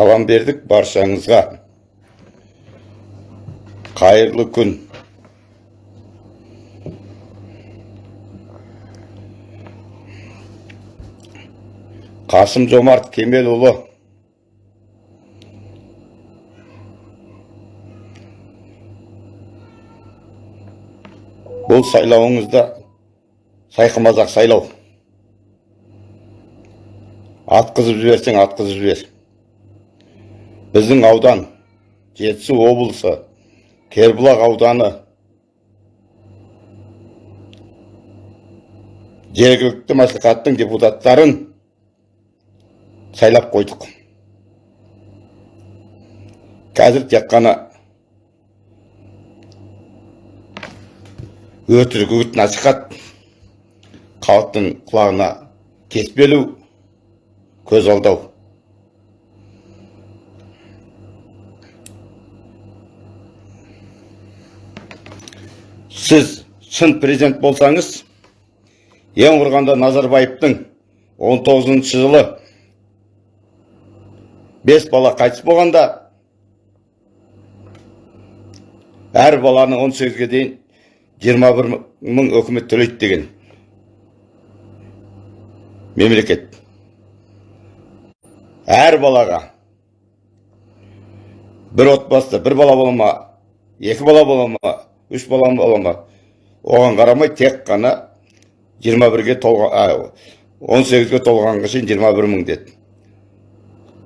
салам бердік баршаңызға қайырлы күн. Қасым жомарт кемелұлы. Бұл сайлауыңызда сайқымазақ сайлау. Атқызып жіберсең атқызып жібер. Біздің аудан жетісу облысы кербұлақ ауданы жергілікті мәслихаттың депутаттарын сайлап қойдық. Қазір тек қана өтірік үгіт насихат халықтың құлағына кеспелу көз алдау. Сіз шын президент болсаңыз ең құрғанда назарбаевтың 19 жылы бес бала қайтыс болғанда әр баланы 18-ге дейін 21 мың өкімет төлейді деген мемлекет. Әр балаға бір отбасыда бір бала бола ма екі бала бола ма үш бала бола ма? Оған қарамай тек қана 21-ге толған 18-ге толғанға шейін 21 мың деді.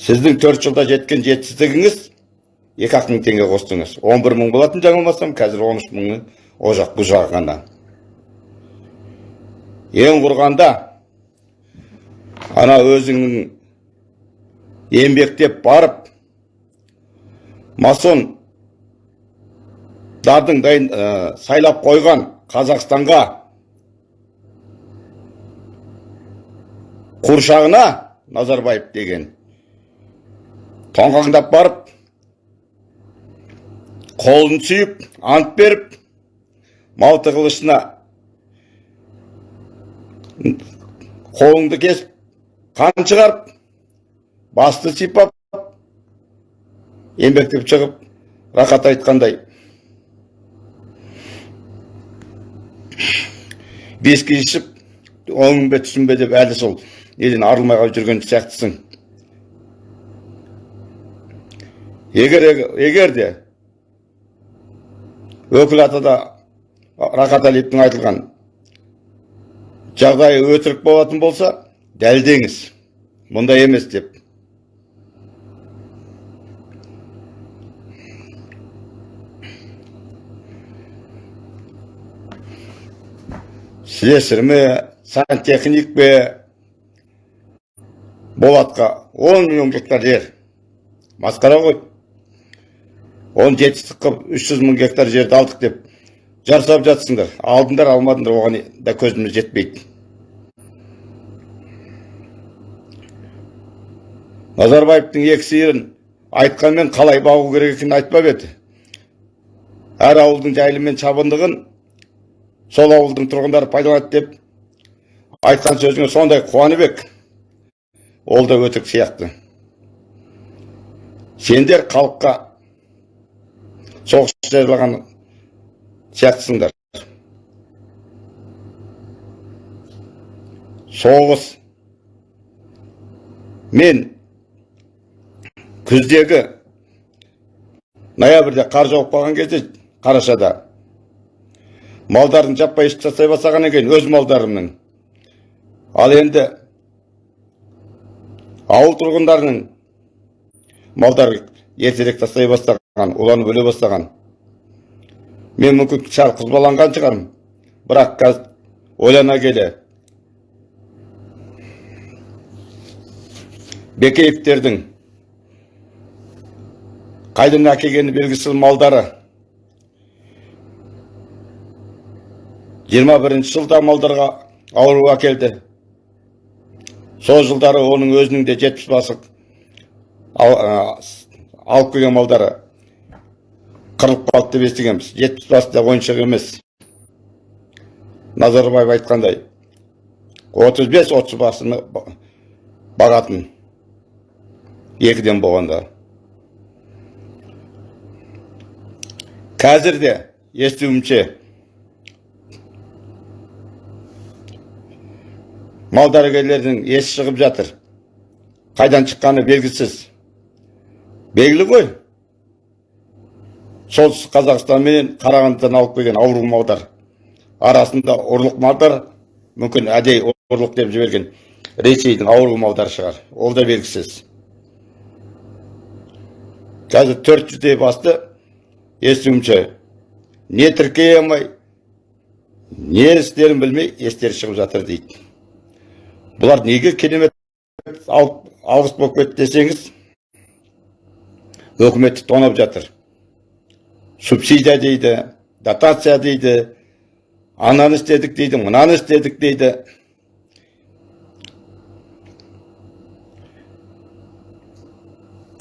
Сіздің төрт жылда жеткен жетістігіңіз екі ақ мың теңге қостыңыз. 11 мың болатын жаңылмасам қазір 13 мыңның о жақ ғана. Ең құрғанда ана өзіңнің еңбектеп барып масон дардың дайын ә, сайлап қойған қазақстанға қуыршағына назарбаев деген. Тоңқаңдап барып қолын сүйіп ант беріп малты қылышына қолыңды кесіп қан шығарып басты сипап еңбектеп шығып рахат айтқандай. Виски ішіп оң бе түсін бе? деп әлі сол неден арылмай қалып жүрген сияқтысың. Егер егер де өкіл атада рахат әлиевтің айтылған жағдайы өтірік болатын болса дәлдеңіз мұндай емес деп. Слесарь ме сантехник пе болатқа 10 миллион гектар жер. Масқара ғой. Оны жетістік қылып 300 мың гектар жерді алдық деп жарсап жатсыңдар. Алдыңдар алмадыңдар оған да көзіміз жетпейді. Назарбаевтың екі сиырын айтқанмен қалай бағу керек екенін айтпап еді. Әр ауылдың жайлы мен шабындығын сол ауылдың тұрғындары пайдаланады деп айтқан сөзіңе сондай қуанып ек ол да өтірік сияқты. Сендер халыққа соғыс жариялаған сияқтысыңдар. Соғыс мен күздегі ноябрьде қар жауып қалған кезде қарашада малдардың жаппай ішіп тастай бастағаннан кейін өз малдарымның. Ал енді ауыл тұрғындарының малдары ертерек тастай бастаған уланып өле бастаған. Мен мүмкін сәл қызбаланған шығармын. Бірақ қазір ойлана келе. Бекеевтердің қайдан әкелгені белгісіз малдары. 21 жылда малдарға ауру әкелді сол жылдары оның өзінің де жетпіс басы алып келген малдары қырылып қалды деп естігенбіз. Жетпіс басы да ойыншық емес. Назарбаев айтқандай отыз бес отыз басыны бағатын екіден болғанда. Қазір де естуімше мал дәрігерлердің есі шығып жатыр. Қайдан шыққаны белгісіз. Белгілі ғой. Солтүстік қазақстан менен қарағандыдан алып келген ауру малдар. Арасында ұрлық малдар мүмкін әдейі ұрлық деп жіберген ресейдің ауру малдары шығар. Ол да белгісіз. Қазір төрт жүздей басты естуімше. Не тіркей алмай не істерін білмей естері шығып жатыр дейді. Бұлар неге керемет алғыс болып кетті десеңіз өкіметті тонап жатыр. Субсидия дейді дотация дейді ананы істедік дейді мынаны істедік дейді.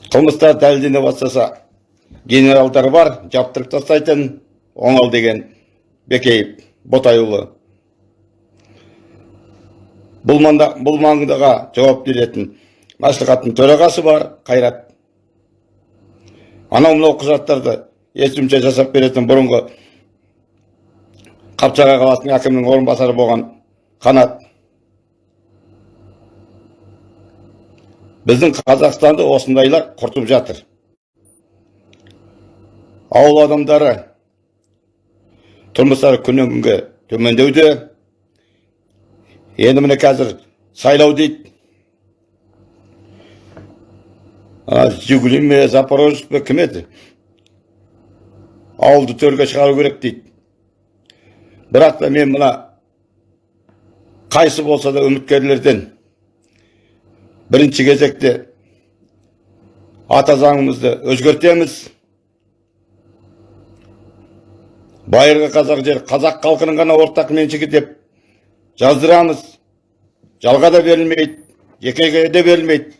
Қылмыстар дәлелдене бастаса генералдар бар жаптырып тастайтын оңал деген бекеев ботайұлы. Бұл, манда, бұл маңдаға жауап беретін мәслихаттың төрағасы бар қайрат. Анау мынау құжаттарды естімше жасап беретін бұрынғы қапшағай қаласының әкімінің орынбасары болған қанат. Біздің қазақстанды осындайлар құртып жатыр. Ауыл адамдары тұрмыстары күннен күнге төмендеуде енді міне қазір сайлау дейді жигули ме запорожец пе кім еді? Ауылды төрге шығару керек дейді бірақ та мен мына қайсы болса да үміткерлерден бірінші кезекте ата заңымызды өзгертеміз. Байырғы қазақ жер қазақ халқының ғана ортақ меншігі деп жаздырамыз. Жалға да берілмейді жекеге де берілмейді.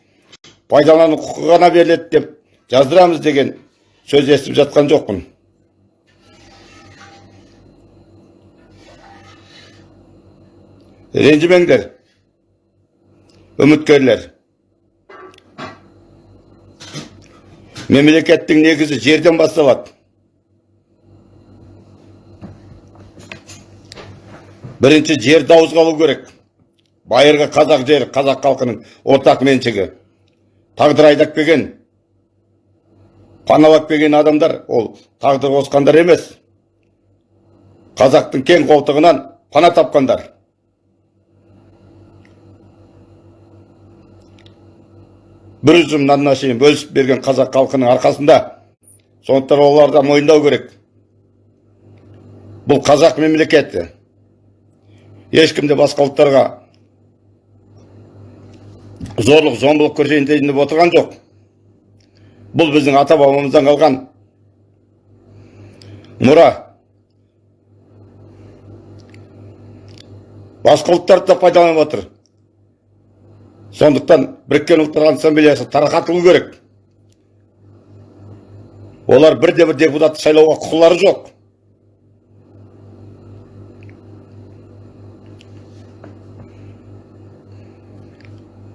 Пайдалану құқығы ғана беріледі деп жаздырамыз деген сөз естіп жатқан жоқпын. Ренжімеңдер үміткерлер. Мемлекеттің негізі жерден басталады. Бірінші жерді ауызға алу керек. Байырғы қазақ жері қазақ халқының ортақ меншігі. Тағдыр айдап келген паналап келген адамдар ол тағдыр қосқандар емес. Қазақтың кең қолтығынан пана тапқандар. Бір үзім бөлісіп берген қазақ халқының арқасында. Сондықтан оларды мойындау керек. Бұл қазақ мемлекеті. Ешкім де басқа ұлттарға зорлық зомбылық көрсетейін деп отырған жоқ. Бұл біздің ата бабамыздан қалған. Мұра басқа ұлттарды да пайдаланып отыр. Сондықтан біріккен ұлттар ассамблеясы тарқатылу керек. Олар бірде бір депутатты сайлауға құқылары жоқ.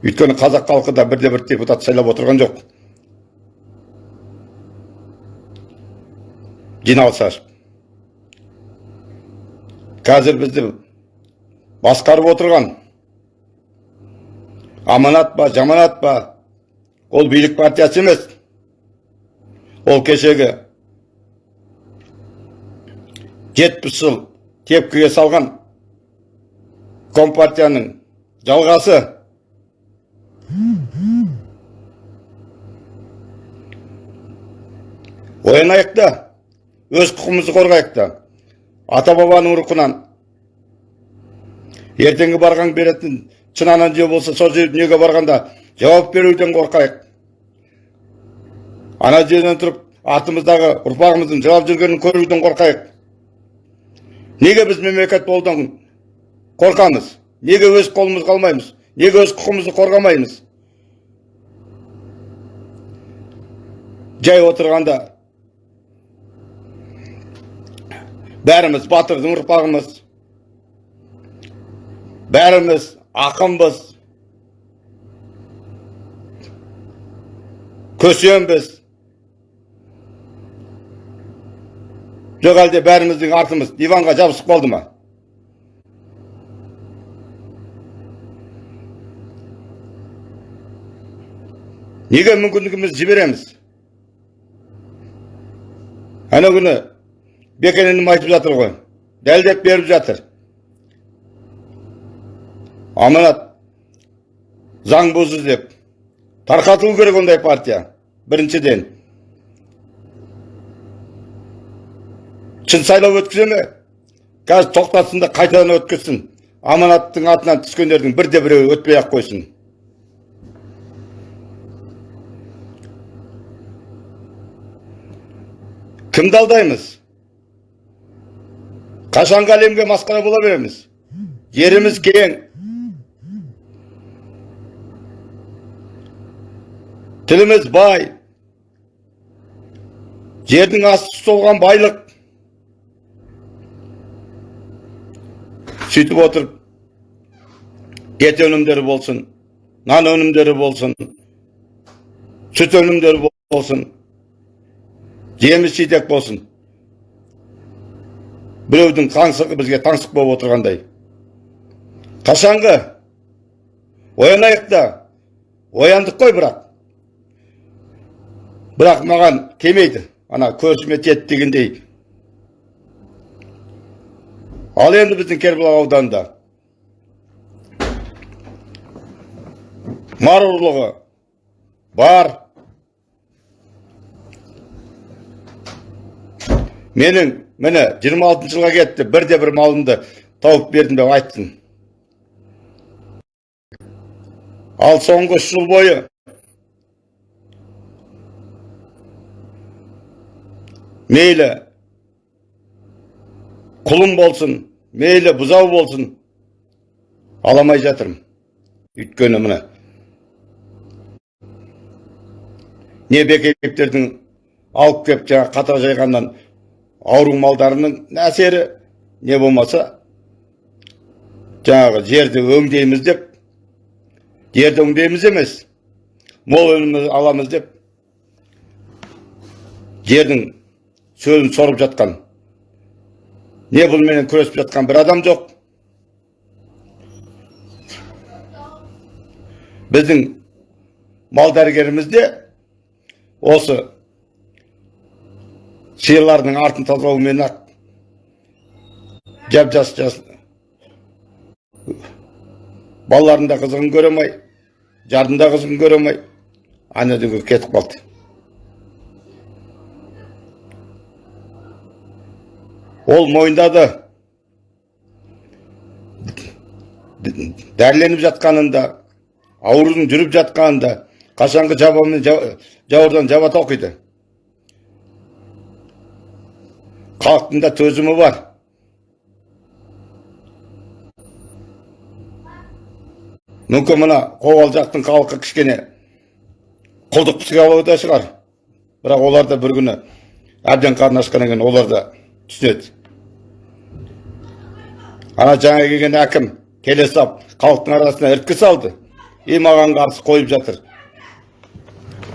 Өйткені қазақ халқы да бірде бір депутат сайлап отырған жоқ. Жиналыс қазір бізді басқарып отырған. Аманат па жаманат па? Ол билік партиясы емес. Ол кешегі жетпіс жыл тепкіге салған компартияның жалғасы. Оянайық та өз құқығымызды қорғайық та ата бабаның рухынан ертеңгі барған беретін шын жеу болса сол жер дүниеге барғанда жауап беруден қорқайық ана жерден тұрып артымыздағы ұрпағымыздың жылап жүргенін көруден қорқайық неге біз мемлекет болудан қорқамыз неге өз қолымызға алмаймыз неге өз құқығымызды қорғамаймыз? Жай отырғанда бәріміз батырдың ұрпағымыз бәріміз ақынбыз көсембіз. Жоқ бәріміздің артымыз диванға жабысып қалды ма? Неге мүмкіндігімізді жібереміз ана күні бекен інім айтып жатыр ғой дәлдеп беріп жатыр аманат заң бұзды деп тарқатылу керек ондай партия біріншіден шын сайлау өткізе ме қазір тоқтатсын да қайтадан өткізсін аманаттың атынан түскендердің бірде біреуі өтпей ақ қойсын кімді алдаймыз қашанғы әлемге масқара бола береміз жеріміз кең тіліміз бай жердің асты толған байлық сөйтіп отырып ет өнімдері болсын нан өнімдері болсын сүт өнімдері болсын жеміс жидек болсын. Біреудің таңсығы бізге таңсық болып отырғандай. Қашанғы? Оянайық та. Ояндық қой бірақ. Бірақ маған келмейді. Ана көзіме тиеді дегендей. Ал енді біздің кербұлақ ауданында. Мар ұрлығы бар. Менің міне 26 жылға кетті бірде бір малымды тауып бердім деп айттым. Ал соңғы үш жыл бойы мейлі құлым болсын мейлі бұзау болсын аламай жатырмын. Өйткені міне не бекеттердің алып келіп жаңағы қатар жайғаннан ауру малдарының әсері не болмаса жаңағы жерді өңдейміз деп жерді өңдейміз емес мол өнім аламыз деп жердің сөлін сорып жатқан не бұнымен күресіп жатқан бір адам жоқ. Біздің мал дәрігеріміз де осы сиырлардың артын тазалаумен ақ жап жас жас. Балалардың да қызығын көре алмай қызығын көре алмай ана дүниеге кетіп қалды. Ол мойындады. Дәріленіп жатқанында аурудың жүріп жатқанында қашанғы жабамен жауырдан жабата оқиды халықтың да төзімі бар мүмкін мына қобалжақтың халқы кішкене құлдық психологияда шығар бірақ олар да бір күні әбден қарны ашқаннан кейін олар да түсінеді ана жаңа келген әкім келе сап халықтың арасына іріткі салды и маған қарсы қойып жатыр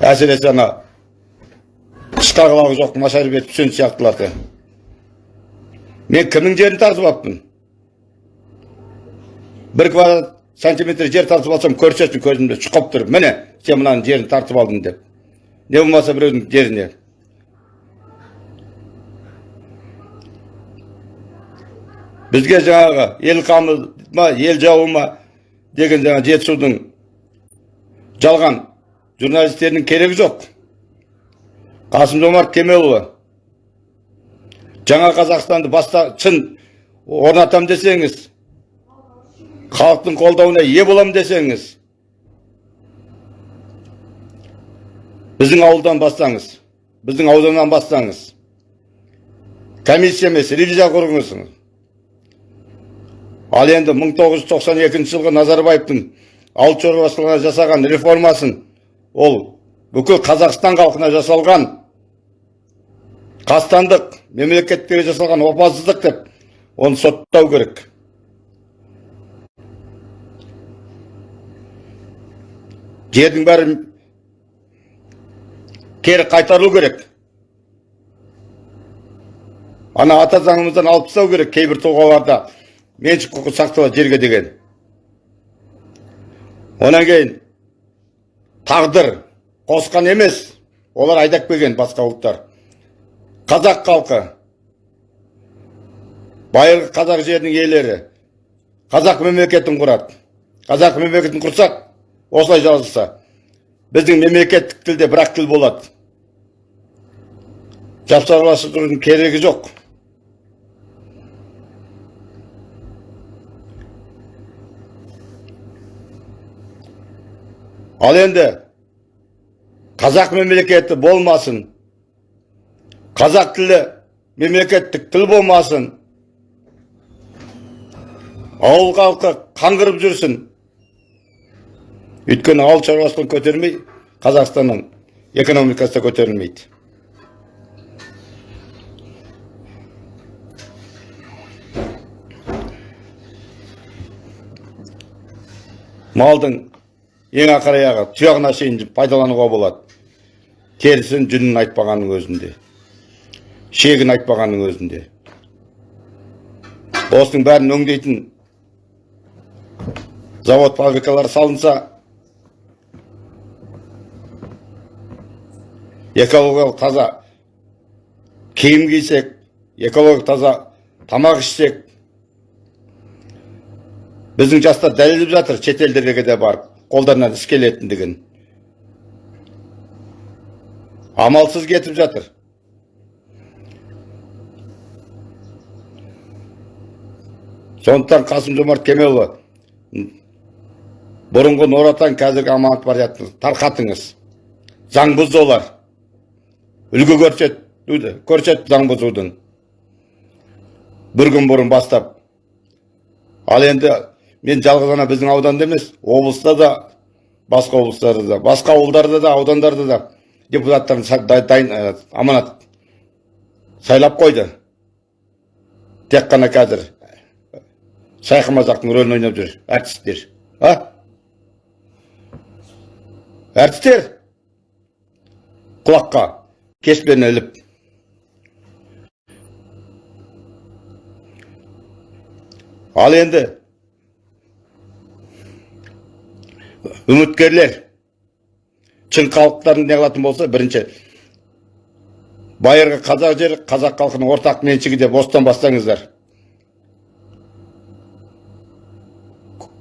әсіресе ана тышқа құлағы жоқ нашар бет үсен сияқтыларды мен кімнің жерін тартып алыппын бір квадрат сантиметр жер тартып алсам көрсетсін көзімде шұқып тұрып міне сен мынаның жерін тартып алдың деп не болмаса біреудің жеріне бізге жаңағы ел қамы ма ел жауы ма деген жаңа жетісудың жалған журналистерінің керегі жоқ қасым жомарт кемелұлы жаңа қазақстанды баста шын орнатам десеңіз халықтың қолдауына ие болам десеңіз біздің ауылдан бастаңыз біздің ауданнан бастаңыз комиссия емес ревизия құрыңыз ал енді 1992 жылғы назарбаевтың ауыл шаруашылығына жасаған реформасын ол бүкіл қазақстан халқына жасалған қастандық мемлекетке жасалған опасыздық деп оны соттау керек. Жердің бәрі кері қайтарылу керек. Ана ата заңымыздан алып тастау керек кейбір тұлғаларда. Меншік құқы сақталады жерге деген. Онан кейін тағдыр қосқан емес олар айдап келген басқа ұлттар. Қазақ халқы. Байырғы қазақ жерінің иелері. Қазақ мемлекетін құрады. Қазақ мемлекетін құрсақ осылай жазылса біздің мемлекеттік тілде бір ақ тіл болады. Жапсарласудың керегі жоқ. Ал енді қазақ мемлекеті болмасын қазақ тілі мемлекеттік тіл болмасын. Ауыл халқы қаңғырып жүрсін. Өйткені ауыл шаруашылығын көтермей қазақстанның экономикасы да көтерілмейді. Малдың ең ақыр аяғы тұяғына шейін пайдалануға болады. Терісін жүнін айтпағанның өзінде. Шегін айтпағанның өзінде осының бәрін өңдейтін завод фабрикалар салынса экологиялық таза киім кисек экологиялық таза тамақ ішсек біздің жастар дәлелдеп жатыр шетелдерге де барып қолдарынан іс келетіндігін. Амалсыз кетіп жатыр. Сондықтан қасым жомарт кемелұлы бұрынғы нұр отан қазіргі аманат партияны тарқатыңыз. Заң бұзды олар үлгі көрсетуді көрсетті заң бұзудың. Бір күн бұрын бастап. Ал енді мен жалғыз ғана біздің ауданда емес облыста да басқа облыстарда да басқа ауылдарда да аудандарда да депутаттарын дайын ә, аманат сайлап қойды. Тек қана қазір. Шайқы мазақтың рөлін ойнап жүр әртістер а әртістер құлаққа кеспен іліп ал енді үміткерлер шын халықтарын не қылатын болса бірінші байырғы қазақ жері қазақ халқының ортақ меншігі деп осыдан бастаңыздар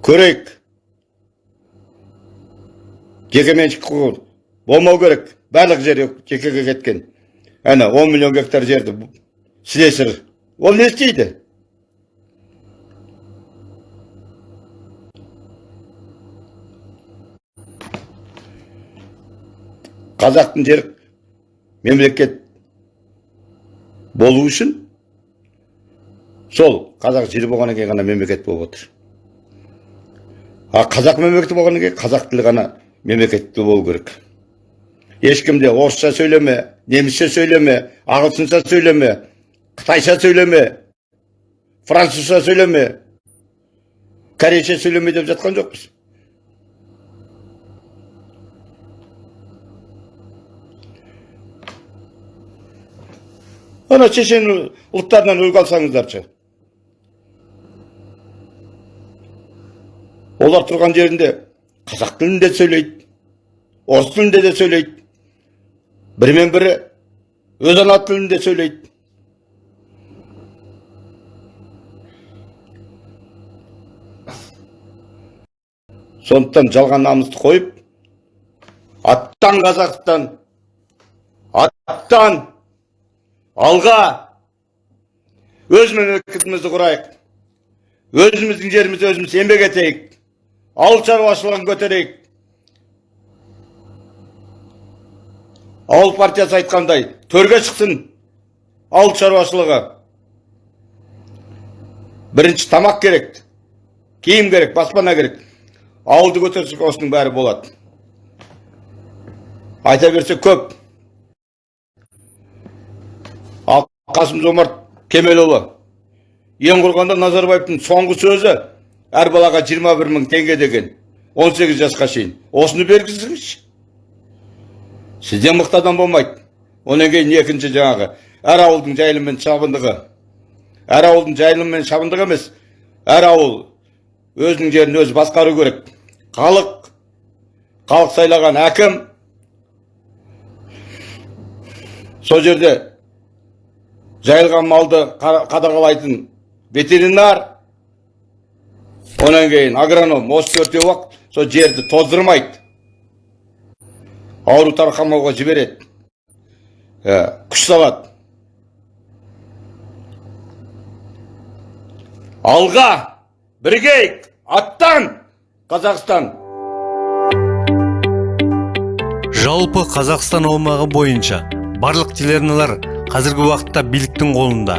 көрейік жекеменшік құқығы болмау керек. Барлық жер жекеге кеткен. Әне 10 миллион гектар жерді слесарь ол не істейді? Қазақтың жері мемлекет болу үшін сол қазақ жері болғаннан кейін ғана мемлекет болып отыр. А қазақ мемлекеті болғаннан кейін қазақ тілі ғана мемлекетті болу керек. Ешкім де орысша сөйлеме немісше сөйлеме ағылшынша сөйлеме қытайша сөйлеме французша сөйлеме корейше сөйлеме деп жатқан жоқпыз. Ана шешен ұлттарынан үлгі алсаңыздаршы. Олар тұрған жерінде қазақ тілінде сөйлейді орыс тілінде де сөйлейді бірімен бірі өз ана тілінде сөйлейді. Сондықтан жалған намысты қойып аттан қазақстан аттан алға өз мемлекетімізді құрайық өзіміздің жерімізде өзіміз еңбек етейік. Ауыл шаруашылығын көтерейік ауыл партиясы айтқандай төрге шықсын ауыл шаруашылығы бірінші тамақ керек киім керек баспана керек ауылды көтерсек осының бәрі болады айта берсе көп ал қасым жомарт кемелұлы ең құрғанда назарбаевтың соңғы сөзі әр балаға 21 мың теңге деген 18 жасқа шейін. Осыны бергізіңізші. Сізден мықты адам болмайды. Одан кейін екінші жаңағы әр ауылдың жайылым мен шабындығы. Әр ауылдың жайылым мен шабындығы емес. Әр ауыл өзінің жерін өзі басқару керек. Халық халық сайлаған әкім. Сол жерде жайылған малды қа- қадағалайтын ветеринар. Онан кейін агроном осы төртеу ақ сол жерді тоздырмайды ауру тарқамауға жібереді Ә, күш салады алға бірігейік аттан қазақстан жалпы қазақстан аумағы бойынша барлық телеарналар қазіргі уақытта биліктің қолында.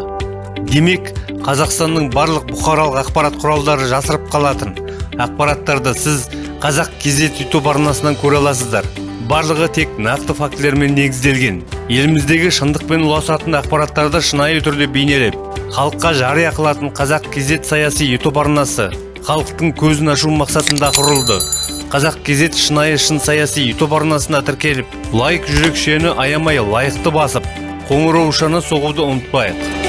Демек қазақстанның барлық бұқаралық ақпарат құралдары жасырып қалатын. Ақпараттарды сіз қазақ кезет ютуб арнасынан көре аласыздар. Барлығы тек нақты фактілермен негізделген. Еліміздегі шындықпен ұласатын ақпараттарды шынайы түрде бейнелеп халыққа жария қылатын қазақ кезет саяси ютуб арнасы халықтың көзін ашу мақсатында құрылды. Қазақ кезет шынайы шын саяси ютуб арнасына тіркеліп лайк жүрекшені аямай лайықты басып қоңыраушаны соғуды ұмытпайық.